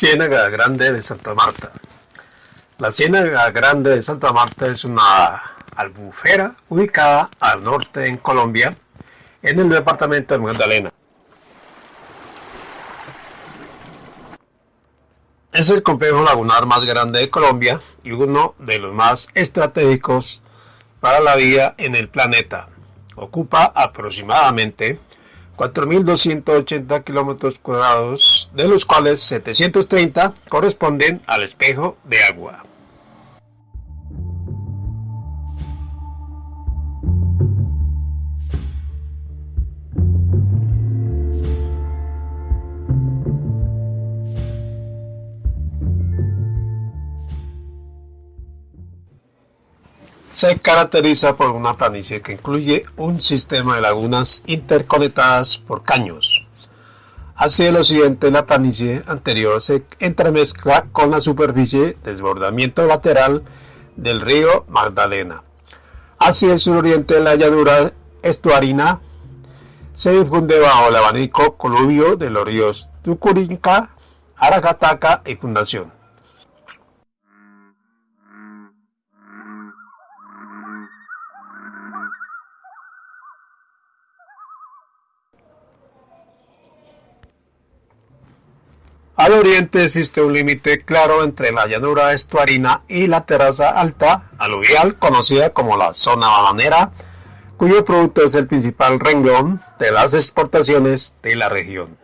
Ciénaga Grande de Santa Marta. La Ciénaga Grande de Santa Marta es una albufera ubicada al norte en Colombia, en el departamento de Magdalena. Es el complejo lagunar más grande de Colombia y uno de los más estratégicos para la vida en el planeta. Ocupa aproximadamente 4.280 kilómetros cuadrados, de los cuales 730 corresponden al espejo de agua. Se caracteriza por una planicie que incluye un sistema de lagunas interconectadas por caños. Hacia el occidente la planicie anterior se entremezcla con la superficie de desbordamiento lateral del río Magdalena. Hacia el suroriente la llanura estuarina se difunde bajo el abanico coluvio de los ríos Tucurinca, Aracataca y Fundación. Al oriente existe un límite claro entre la llanura estuarina y la terraza alta aluvial conocida como la zona bananera, cuyo producto es el principal renglón de las exportaciones de la región.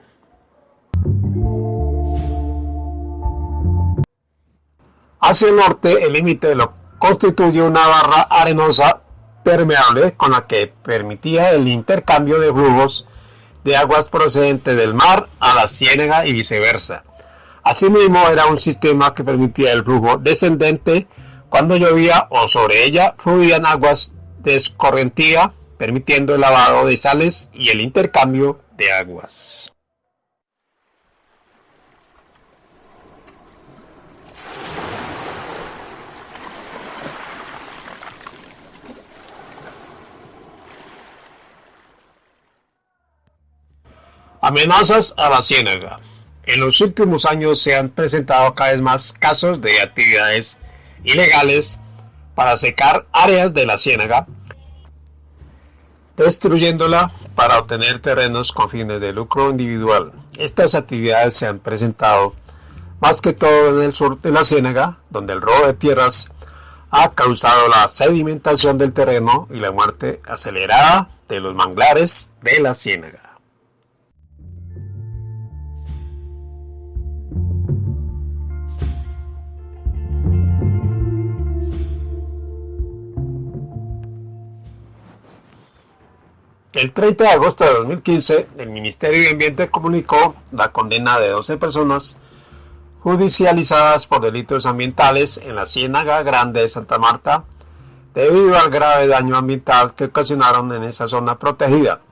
Hacia el norte, el límite lo constituye una barra arenosa permeable con la que permitía el intercambio de flujos de aguas procedentes del mar a la ciénaga y viceversa. Asimismo, era un sistema que permitía el flujo descendente cuando llovía o sobre ella fluían aguas de escorrentía, permitiendo el lavado de sales y el intercambio de aguas. Amenazas a la ciénaga. En los últimos años se han presentado cada vez más casos de actividades ilegales para secar áreas de la ciénaga, destruyéndola para obtener terrenos con fines de lucro individual. Estas actividades se han presentado más que todo en el sur de la ciénaga, donde el robo de tierras ha causado la sedimentación del terreno y la muerte acelerada de los manglares de la ciénaga. El 30 de agosto de 2015, el Ministerio de Ambiente comunicó la condena de 12 personas judicializadas por delitos ambientales en la Ciénaga Grande de Santa Marta debido al grave daño ambiental que ocasionaron en esa zona protegida.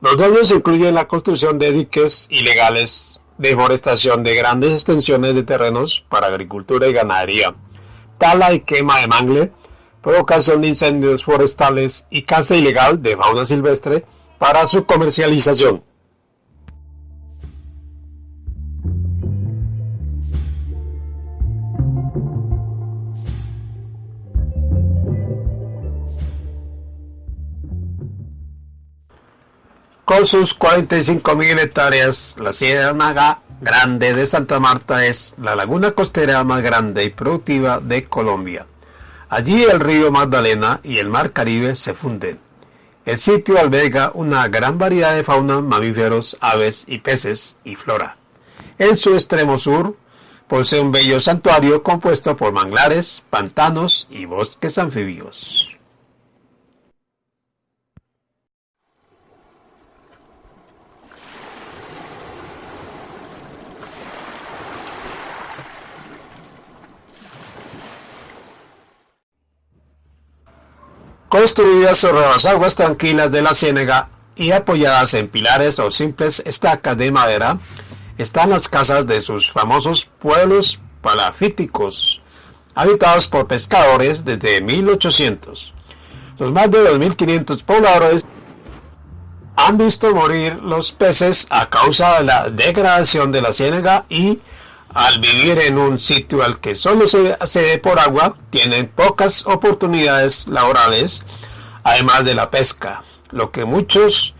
Los daños incluyen la construcción de diques ilegales, deforestación de grandes extensiones de terrenos para agricultura y ganadería, tala y quema de mangle, provocación de incendios forestales y caza ilegal de fauna silvestre para su comercialización. Con sus 45.000 hectáreas, la Ciénaga Grande de Santa Marta es la laguna costera más grande y productiva de Colombia. Allí el río Magdalena y el mar Caribe se funden. El sitio alberga una gran variedad de fauna, mamíferos, aves y peces y flora. En su extremo sur posee un bello santuario compuesto por manglares, pantanos y bosques anfibios. Construidas sobre las aguas tranquilas de la ciénaga y apoyadas en pilares o simples estacas de madera, están las casas de sus famosos pueblos palafíticos, habitados por pescadores desde 1800. Los más de 2.500 pobladores han visto morir los peces a causa de la degradación de la ciénaga y al vivir en un sitio al que solo se accede por agua, tienen pocas oportunidades laborales, además de la pesca, lo que muchos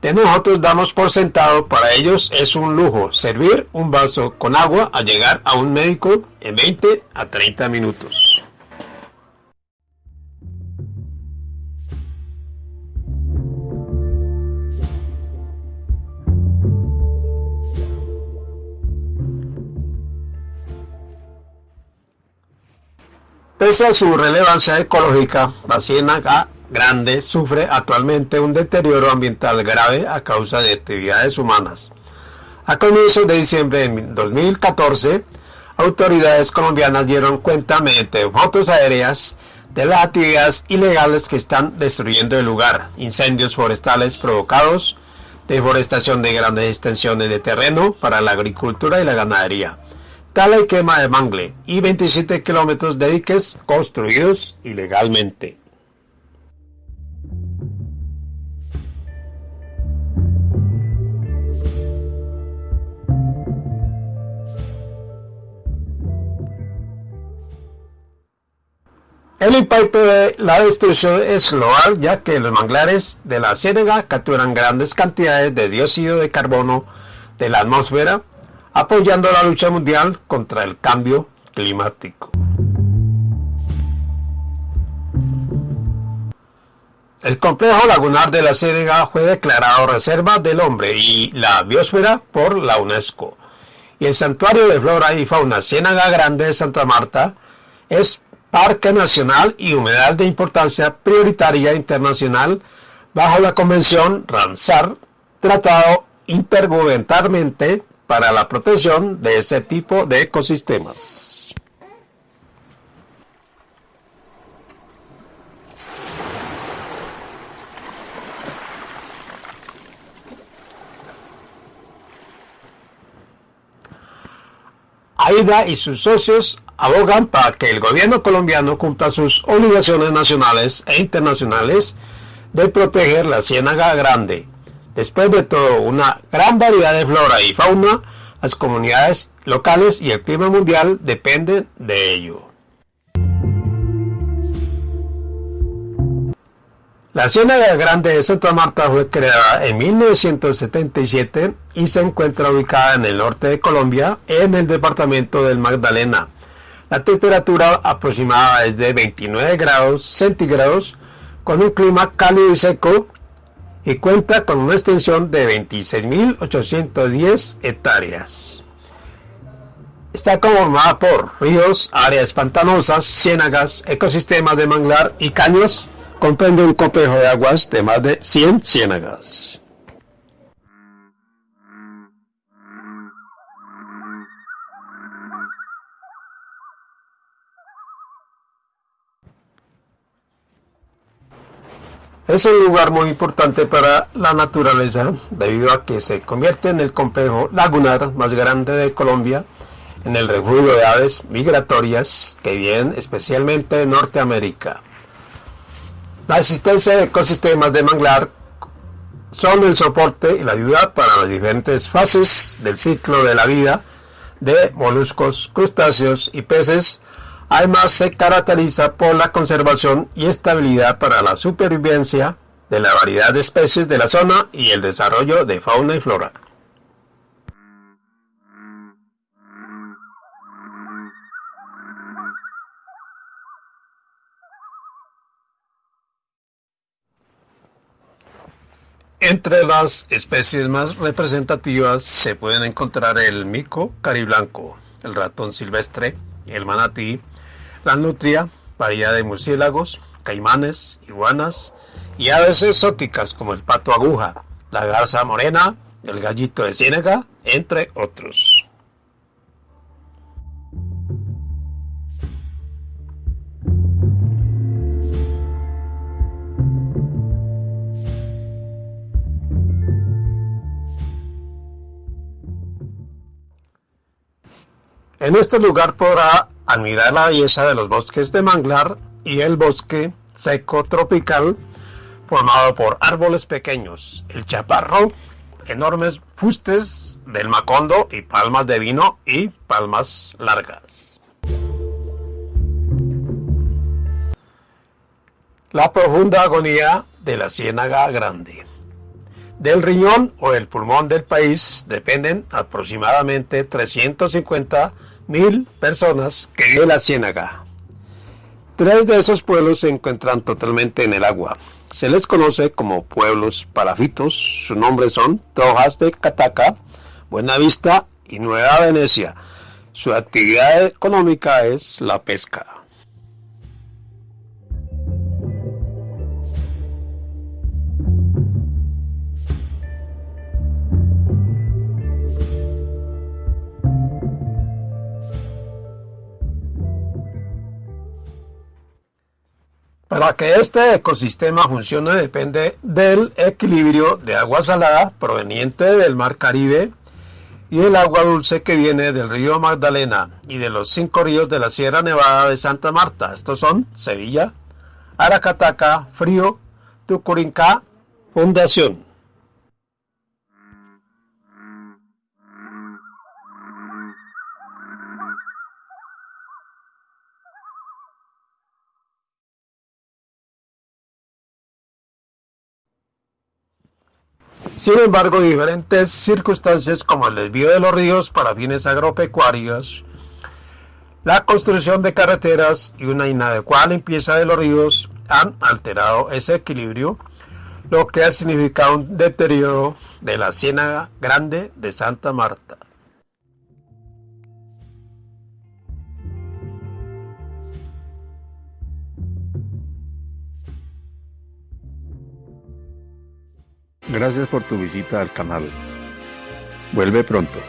de nosotros damos por sentado para ellos es un lujo servir un vaso con agua a llegar a un médico en 20 a 30 minutos. Pese a su relevancia ecológica, la ciénaga grande sufre actualmente un deterioro ambiental grave a causa de actividades humanas. A comienzos de diciembre de 2014, autoridades colombianas dieron cuenta mediante fotos aéreas de las actividades ilegales que están destruyendo el lugar, incendios forestales provocados, deforestación de grandes extensiones de terreno para la agricultura y la ganadería tala y quema de mangle y 27 kilómetros de diques construidos ilegalmente. El impacto de la destrucción es global ya que los manglares de la ciénaga capturan grandes cantidades de dióxido de carbono de la atmósfera apoyando la lucha mundial contra el cambio climático. El complejo lagunar de la Ciénaga fue declarado Reserva del Hombre y la Biosfera por la UNESCO. Y el Santuario de Flora y Fauna Ciénaga Grande de Santa Marta es Parque Nacional y Humedal de Importancia Prioritaria Internacional bajo la Convención Ramsar, tratado intergubernamentalmente para la protección de ese tipo de ecosistemas. AIDA y sus socios abogan para que el gobierno colombiano cumpla sus obligaciones nacionales e internacionales de proteger la ciénaga grande, Después de todo, una gran variedad de flora y fauna, las comunidades locales y el clima mundial dependen de ello. La Ciénaga Grande de Santa Marta fue creada en 1977 y se encuentra ubicada en el norte de Colombia, en el departamento del Magdalena. La temperatura aproximada es de 29 grados centígrados, con un clima cálido y seco y cuenta con una extensión de 26.810 hectáreas. Está conformada por ríos, áreas pantanosas, ciénagas, ecosistemas de manglar y caños. Comprende un complejo de aguas de más de 100 ciénagas. Es un lugar muy importante para la naturaleza debido a que se convierte en el complejo lagunar más grande de Colombia, en el refugio de aves migratorias que vienen especialmente de Norteamérica. La existencia de ecosistemas de manglar son el soporte y la ayuda para las diferentes fases del ciclo de la vida de moluscos, crustáceos y peces Además, se caracteriza por la conservación y estabilidad para la supervivencia de la variedad de especies de la zona y el desarrollo de fauna y flora. Entre las especies más representativas se pueden encontrar el mico cariblanco, el ratón silvestre, el manatí, la nutria, variedad de murciélagos, caimanes, iguanas y aves exóticas como el pato aguja, la garza morena, el gallito de ciénaga, entre otros. En este lugar podrá admirar la belleza de los bosques de manglar y el bosque seco tropical, formado por árboles pequeños, el chaparro, enormes fustes del macondo y palmas de vino y palmas largas. La profunda agonía de la ciénaga grande. Del riñón o el pulmón del país dependen aproximadamente 350 mil personas que viven la ciénaga. Tres de esos pueblos se encuentran totalmente en el agua. Se les conoce como pueblos parafitos. Sus nombres son Trojas de Cataca, Buenavista y Nueva Venecia. Su actividad económica es la pesca. Para que este ecosistema funcione depende del equilibrio de agua salada proveniente del mar Caribe y el agua dulce que viene del río Magdalena y de los cinco ríos de la Sierra Nevada de Santa Marta. Estos son Sevilla, Aracataca, Frío, Tucurinca, Fundación. Sin embargo, diferentes circunstancias como el desvío de los ríos para fines agropecuarios, la construcción de carreteras y una inadecuada limpieza de los ríos han alterado ese equilibrio, lo que ha significado un deterioro de la Ciénaga Grande de Santa Marta. Gracias por tu visita al canal. Vuelve pronto.